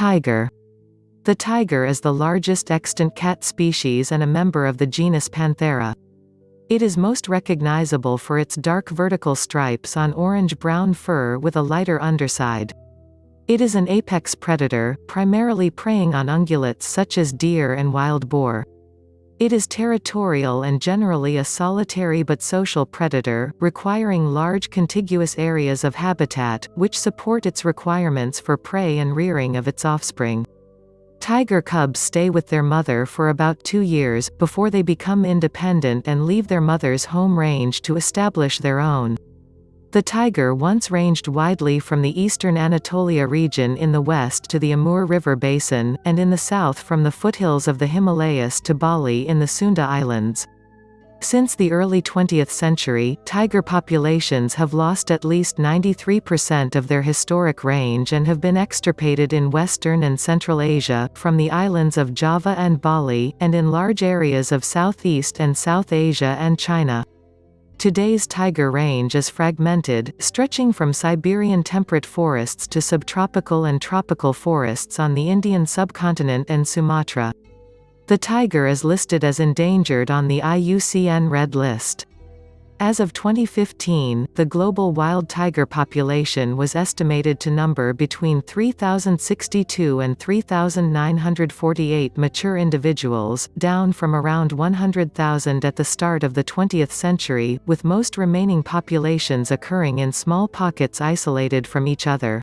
Tiger The tiger is the largest extant cat species and a member of the genus Panthera. It is most recognizable for its dark vertical stripes on orange-brown fur with a lighter underside. It is an apex predator, primarily preying on ungulates such as deer and wild boar. It is territorial and generally a solitary but social predator, requiring large contiguous areas of habitat, which support its requirements for prey and rearing of its offspring. Tiger cubs stay with their mother for about two years, before they become independent and leave their mother's home range to establish their own. The tiger once ranged widely from the eastern Anatolia region in the west to the Amur River basin, and in the south from the foothills of the Himalayas to Bali in the Sunda Islands. Since the early 20th century, tiger populations have lost at least 93% of their historic range and have been extirpated in Western and Central Asia, from the islands of Java and Bali, and in large areas of Southeast and South Asia and China. Today's tiger range is fragmented, stretching from Siberian temperate forests to subtropical and tropical forests on the Indian subcontinent and Sumatra. The tiger is listed as endangered on the IUCN Red List. As of 2015, the global wild tiger population was estimated to number between 3,062 and 3,948 mature individuals, down from around 100,000 at the start of the 20th century, with most remaining populations occurring in small pockets isolated from each other.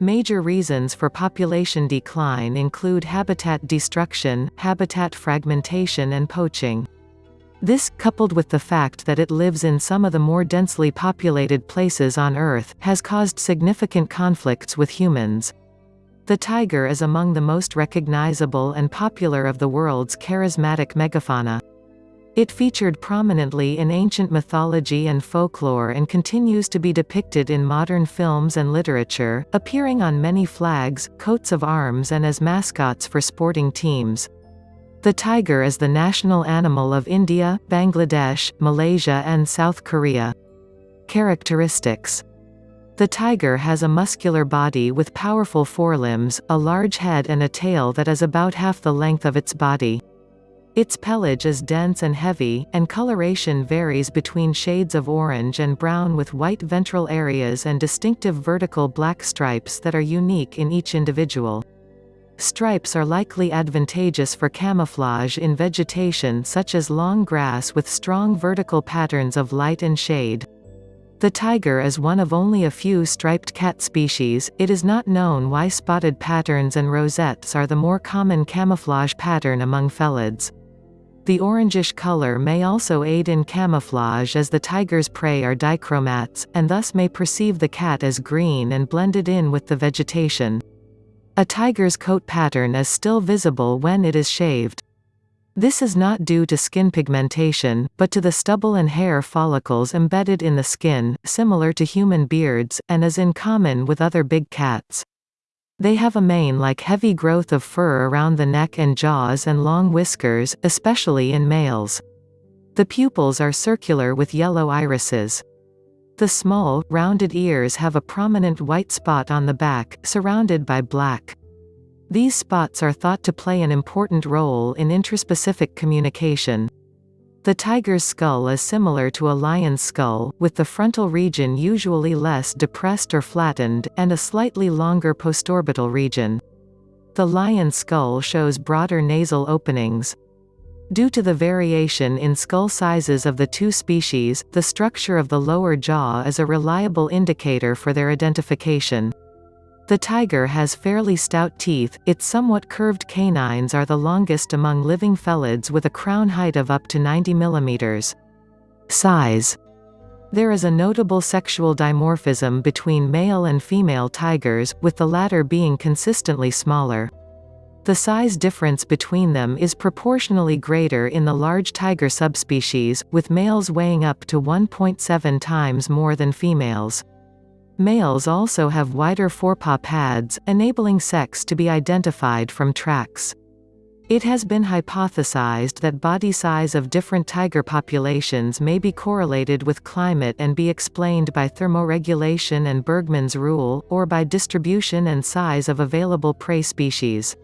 Major reasons for population decline include habitat destruction, habitat fragmentation and poaching. This, coupled with the fact that it lives in some of the more densely populated places on Earth, has caused significant conflicts with humans. The tiger is among the most recognizable and popular of the world's charismatic megafauna. It featured prominently in ancient mythology and folklore and continues to be depicted in modern films and literature, appearing on many flags, coats of arms and as mascots for sporting teams. The tiger is the national animal of India, Bangladesh, Malaysia and South Korea. Characteristics the tiger has a muscular body with powerful forelimbs, a large head and a tail that is about half the length of its body. Its pelage is dense and heavy, and coloration varies between shades of orange and brown with white ventral areas and distinctive vertical black stripes that are unique in each individual. Stripes are likely advantageous for camouflage in vegetation such as long grass with strong vertical patterns of light and shade. The tiger is one of only a few striped cat species, it is not known why spotted patterns and rosettes are the more common camouflage pattern among felids. The orangish color may also aid in camouflage as the tiger's prey are dichromats, and thus may perceive the cat as green and blended in with the vegetation. A tiger's coat pattern is still visible when it is shaved. This is not due to skin pigmentation, but to the stubble and hair follicles embedded in the skin, similar to human beards, and is in common with other big cats. They have a mane-like heavy growth of fur around the neck and jaws and long whiskers, especially in males. The pupils are circular with yellow irises. The small, rounded ears have a prominent white spot on the back, surrounded by black. These spots are thought to play an important role in intraspecific communication. The tiger's skull is similar to a lion's skull, with the frontal region usually less depressed or flattened, and a slightly longer postorbital region. The lion's skull shows broader nasal openings. Due to the variation in skull sizes of the two species, the structure of the lower jaw is a reliable indicator for their identification. The tiger has fairly stout teeth, its somewhat curved canines are the longest among living felids with a crown height of up to 90 mm. Size There is a notable sexual dimorphism between male and female tigers, with the latter being consistently smaller. The size difference between them is proportionally greater in the large tiger subspecies, with males weighing up to 1.7 times more than females. Males also have wider forepaw pads, enabling sex to be identified from tracks. It has been hypothesized that body size of different tiger populations may be correlated with climate and be explained by thermoregulation and Bergmann's rule, or by distribution and size of available prey species.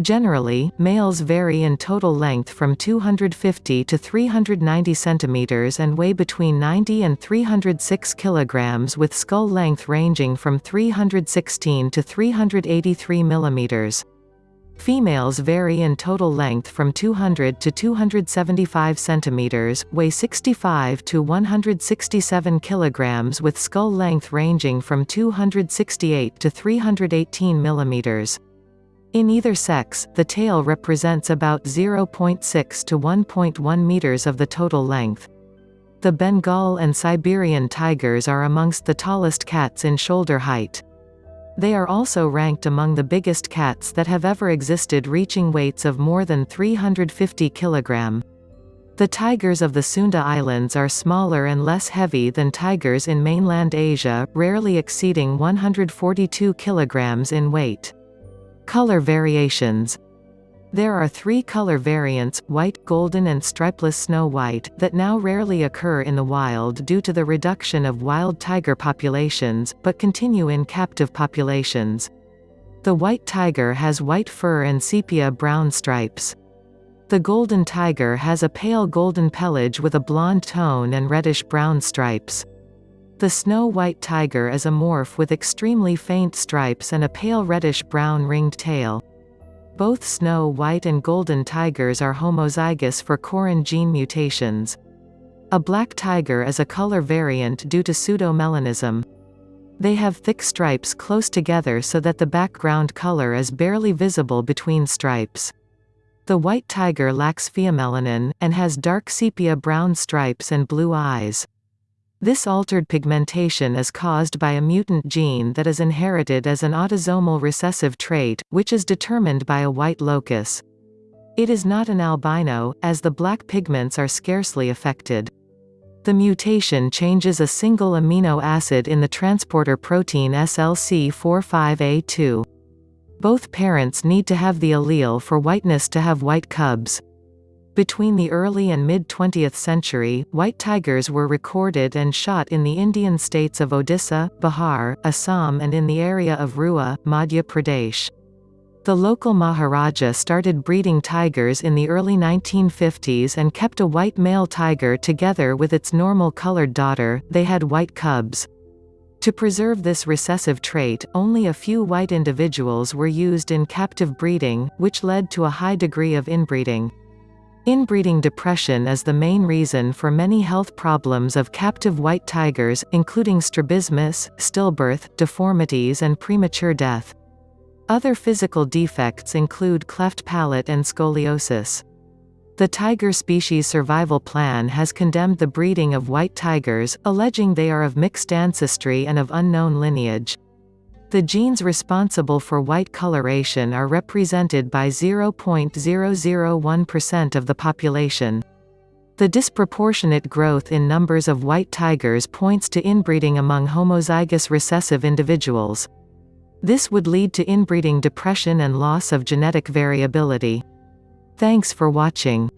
Generally, males vary in total length from 250 to 390 cm and weigh between 90 and 306 kg with skull length ranging from 316 to 383 mm. Females vary in total length from 200 to 275 cm, weigh 65 to 167 kg with skull length ranging from 268 to 318 mm. In either sex, the tail represents about 0.6 to 1.1 meters of the total length. The Bengal and Siberian tigers are amongst the tallest cats in shoulder height. They are also ranked among the biggest cats that have ever existed reaching weights of more than 350 kg. The tigers of the Sunda Islands are smaller and less heavy than tigers in mainland Asia, rarely exceeding 142 kg in weight. Color variations there are three color variants, white, golden and stripeless snow white, that now rarely occur in the wild due to the reduction of wild tiger populations, but continue in captive populations. The white tiger has white fur and sepia-brown stripes. The golden tiger has a pale golden pelage with a blonde tone and reddish-brown stripes. The snow white tiger is a morph with extremely faint stripes and a pale reddish-brown ringed tail. Both snow white and golden tigers are homozygous for CORIN gene mutations. A black tiger is a color variant due to pseudomelanism. They have thick stripes close together so that the background color is barely visible between stripes. The white tiger lacks pheomelanin, and has dark sepia-brown stripes and blue eyes. This altered pigmentation is caused by a mutant gene that is inherited as an autosomal recessive trait, which is determined by a white locus. It is not an albino, as the black pigments are scarcely affected. The mutation changes a single amino acid in the transporter protein SLC45A2. Both parents need to have the allele for whiteness to have white cubs. Between the early and mid-20th century, white tigers were recorded and shot in the Indian states of Odisha, Bihar, Assam and in the area of Rewa, Madhya Pradesh. The local Maharaja started breeding tigers in the early 1950s and kept a white male tiger together with its normal colored daughter, they had white cubs. To preserve this recessive trait, only a few white individuals were used in captive breeding, which led to a high degree of inbreeding. Inbreeding depression is the main reason for many health problems of captive white tigers, including strabismus, stillbirth, deformities and premature death. Other physical defects include cleft palate and scoliosis. The Tiger Species Survival Plan has condemned the breeding of white tigers, alleging they are of mixed ancestry and of unknown lineage. The genes responsible for white coloration are represented by 0.001% of the population. The disproportionate growth in numbers of white tigers points to inbreeding among homozygous recessive individuals. This would lead to inbreeding depression and loss of genetic variability. Thanks for watching.